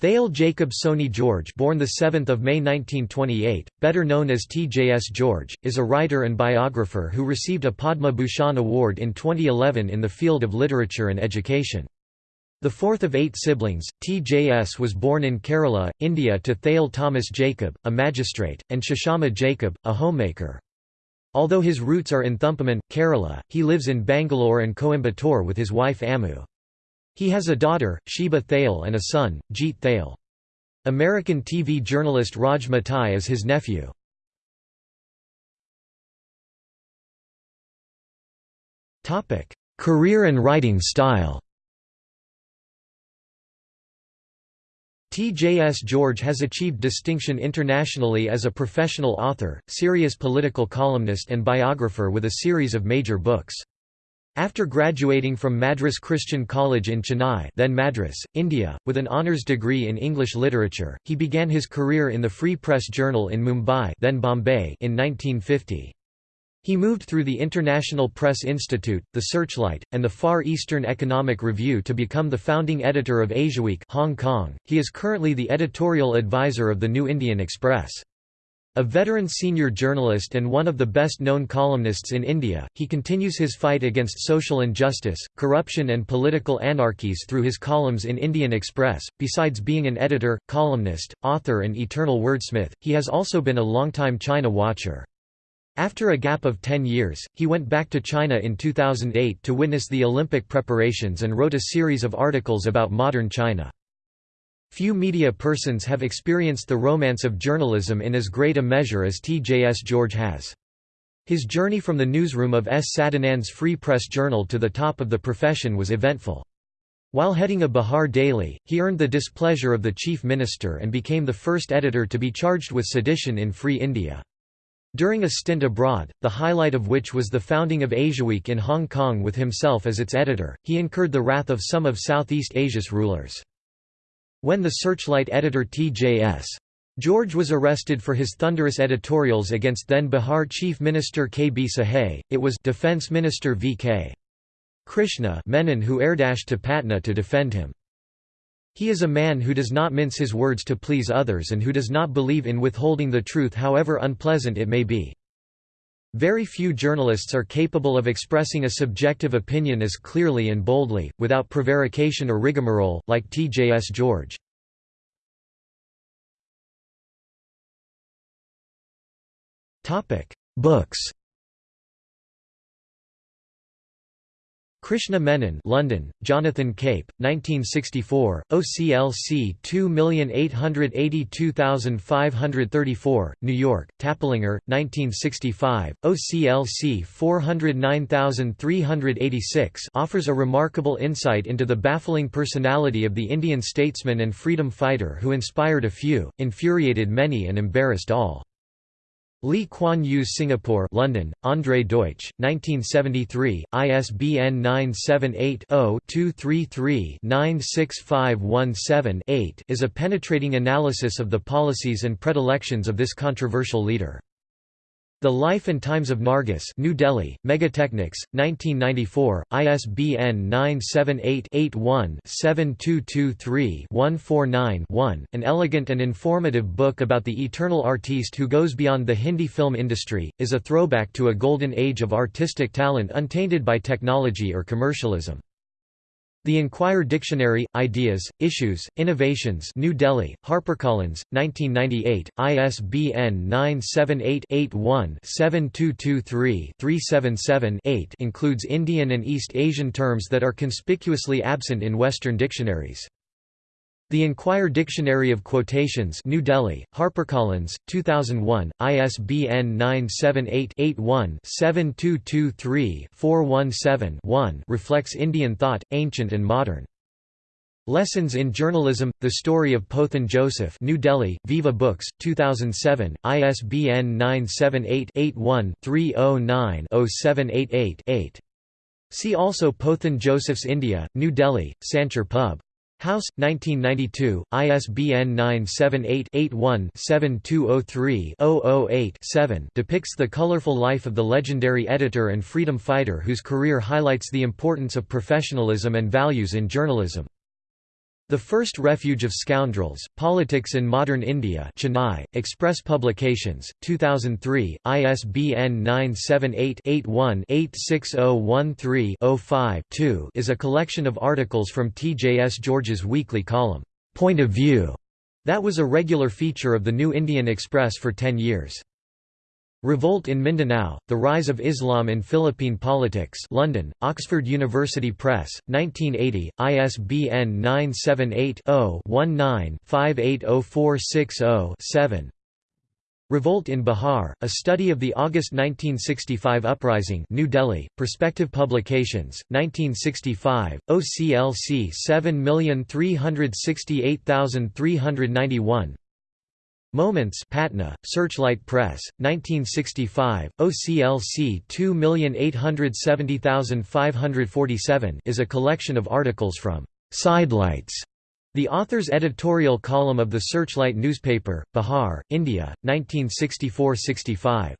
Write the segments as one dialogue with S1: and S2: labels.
S1: Thayil Jacob Sony George born 7 May 1928, better known as TJS George, is a writer and biographer who received a Padma Bhushan Award in 2011 in the field of literature and education. The fourth of eight siblings, TJS was born in Kerala, India to Thayil Thomas Jacob, a magistrate, and Sushama Jacob, a homemaker. Although his roots are in Thumpamon, Kerala, he lives in Bangalore and Coimbatore with his wife Amu. He has a daughter, Sheba Thayil and a son, Jeet Thayil. American TV journalist Raj Matai is his nephew. Career and writing style T.J.S. George has achieved distinction internationally as a professional author, serious political columnist and biographer with a series of major books. After graduating from Madras Christian College in Chennai then Madras, India, with an honours degree in English literature, he began his career in the Free Press Journal in Mumbai then Bombay in 1950. He moved through the International Press Institute, the Searchlight, and the Far Eastern Economic Review to become the founding editor of Asiaweek Hong Kong. He is currently the editorial advisor of the New Indian Express. A veteran senior journalist and one of the best-known columnists in India, he continues his fight against social injustice, corruption and political anarchies through his columns in Indian Express. Besides being an editor, columnist, author and eternal wordsmith, he has also been a longtime China watcher. After a gap of 10 years, he went back to China in 2008 to witness the Olympic preparations and wrote a series of articles about modern China. Few media persons have experienced the romance of journalism in as great a measure as T.J.S. George has. His journey from the newsroom of S. Sadanand's Free Press Journal to the top of the profession was eventful. While heading a Bihar daily, he earned the displeasure of the chief minister and became the first editor to be charged with sedition in Free India. During a stint abroad, the highlight of which was the founding of Asiaweek in Hong Kong with himself as its editor, he incurred the wrath of some of Southeast Asia's rulers. When the Searchlight editor T.J.S. George was arrested for his thunderous editorials against then Bihar Chief Minister K. B. Sahay, it was Defence Minister V. K. Krishna Menon who airdashed to Patna to defend him. He is a man who does not mince his words to please others and who does not believe in withholding the truth however unpleasant it may be. Very few journalists are capable of expressing a subjective opinion as clearly and boldly, without prevarication or rigmarole, like T.J.S. George. Books Krishna Menon London, Jonathan Cape, 1964, OCLC 2882534, New York, Taplinger, 1965, OCLC 409386 offers a remarkable insight into the baffling personality of the Indian statesman and freedom fighter who inspired a few, infuriated many and embarrassed all. Lee Kuan Yew's Singapore London, André Deutsch, 1973, ISBN 978-0-233-96517-8 is a penetrating analysis of the policies and predilections of this controversial leader. The Life and Times of Nargis New Delhi, Megatechnics, 1994, ISBN 978-81-7223-149-1, an elegant and informative book about the eternal artiste who goes beyond the Hindi film industry, is a throwback to a golden age of artistic talent untainted by technology or commercialism. The Enquirer Dictionary, Ideas, Issues, Innovations New Delhi, HarperCollins, 1998, ISBN 978-81-7223-377-8 includes Indian and East Asian terms that are conspicuously absent in Western dictionaries. The Enquirer Dictionary of Quotations New Delhi, HarperCollins, 2001, ISBN 978-81-7223-417-1 reflects Indian thought, ancient and modern. Lessons in Journalism, The Story of Pothan Joseph New Delhi, Viva Books, 2007, ISBN 978-81-309-0788-8. See also Pothan Joseph's India, New Delhi, Sanchar Pub. House, 1992, ISBN 978-81-7203-008-7 depicts the colorful life of the legendary editor and freedom fighter whose career highlights the importance of professionalism and values in journalism. The First Refuge of Scoundrels, Politics in Modern India Chennai, Express Publications, 2003, ISBN 978-81-86013-05-2 is a collection of articles from T. J. S. George's weekly column, Point of View, that was a regular feature of the New Indian Express for ten years. Revolt in Mindanao, The Rise of Islam in Philippine Politics London, Oxford University Press, 1980, ISBN 978-0-19-580460-7 Revolt in Bihar, a study of the August 1965 uprising New Delhi, Perspective Publications, 1965, OCLC 7368391 Moments Patna, Searchlight Press, 1965, OCLC 2870547 is a collection of articles from Sidelights, the author's editorial column of the Searchlight newspaper, Bihar, India, 1964–65.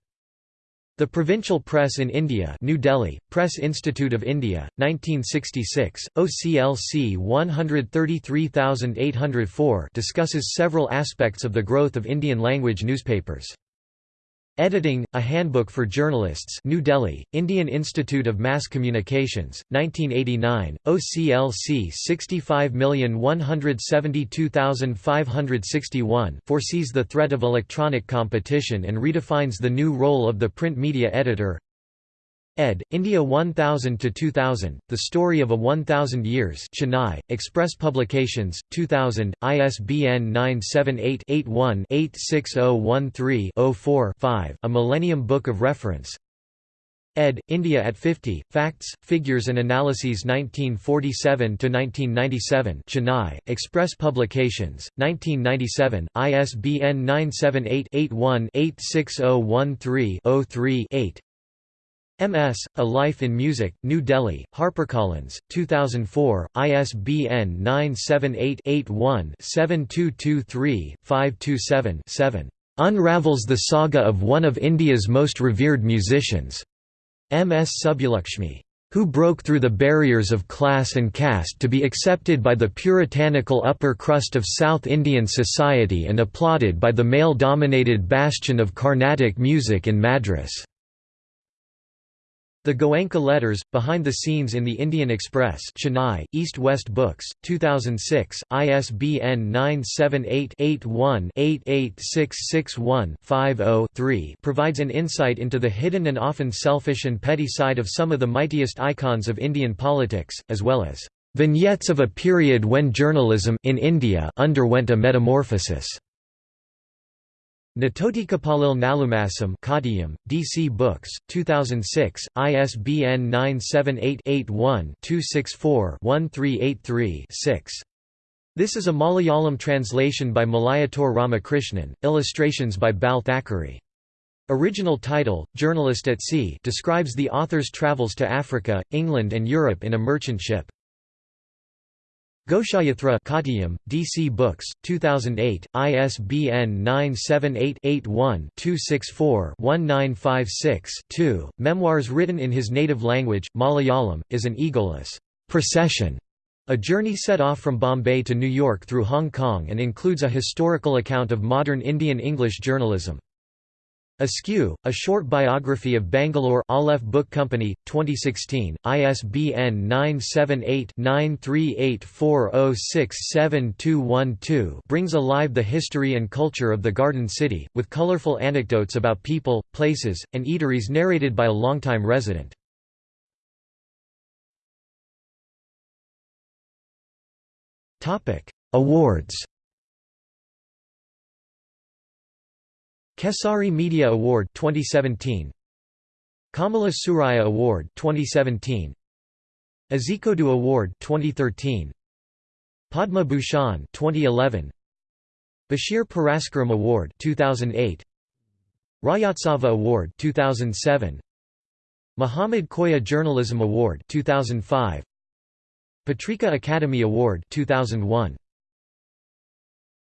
S1: The Provincial Press in India New Delhi, Press Institute of India, 1966, OCLC 133804 discusses several aspects of the growth of Indian language newspapers. Editing, A Handbook for Journalists New Delhi, Indian Institute of Mass Communications, 1989, OCLC 65172561 foresees the threat of electronic competition and redefines the new role of the print media editor ed. India 1000 to 2000. The Story of a 1000 Years Chennai, Express Publications, 2000, ISBN 978-81-86013-04-5 A Millennium Book of Reference ed. India at 50, Facts, Figures and Analyses 1947 to 1997. Chennai, Express Publications, 1997, ISBN 978 81 86013 03 8 MS, A Life in Music, New Delhi, HarperCollins, 2004, ISBN 978-81-7223-527-7. Unravels the saga of one of India's most revered musicians. M.S. Subbulakshmi. Who broke through the barriers of class and caste to be accepted by the puritanical upper crust of South Indian society and applauded by the male-dominated bastion of Carnatic music in Madras. The Goenka Letters, Behind the Scenes in the Indian Express Chennai, East-West Books, 2006, ISBN 978-81-88661-50-3 provides an insight into the hidden and often selfish and petty side of some of the mightiest icons of Indian politics, as well as "...vignettes of a period when journalism in India underwent a metamorphosis." Natotikapalil Nalumasam Kottayam, DC Books, 2006, ISBN 978-81-264-1383-6. This is a Malayalam translation by Malayattoor Ramakrishnan, illustrations by Bal Thackeray. Original title, Journalist at Sea describes the author's travels to Africa, England and Europe in a merchant ship. Ghoshayatra Kottayam, DC Books, 2008, ISBN 978-81-264-1956-2. Memoirs written in his native language, Malayalam, is an egoless procession, a journey set off from Bombay to New York through Hong Kong and includes a historical account of modern Indian English journalism. Askew, a short biography of Bangalore Aleph Book Company, 2016, ISBN 978-9384067212 brings alive the history and culture of the Garden City, with colorful anecdotes about people, places, and eateries narrated by a longtime resident. Awards Kesari Media Award 2017 Kamala Surayya Award 2017 Azhikode Award 2013 Padma Bhushan 2011 Basheer Puraskaram Award 2008 Rajyotsava Award 2007 Muhammad Koya Journalism Award 2005 Patrika Academy Award 2001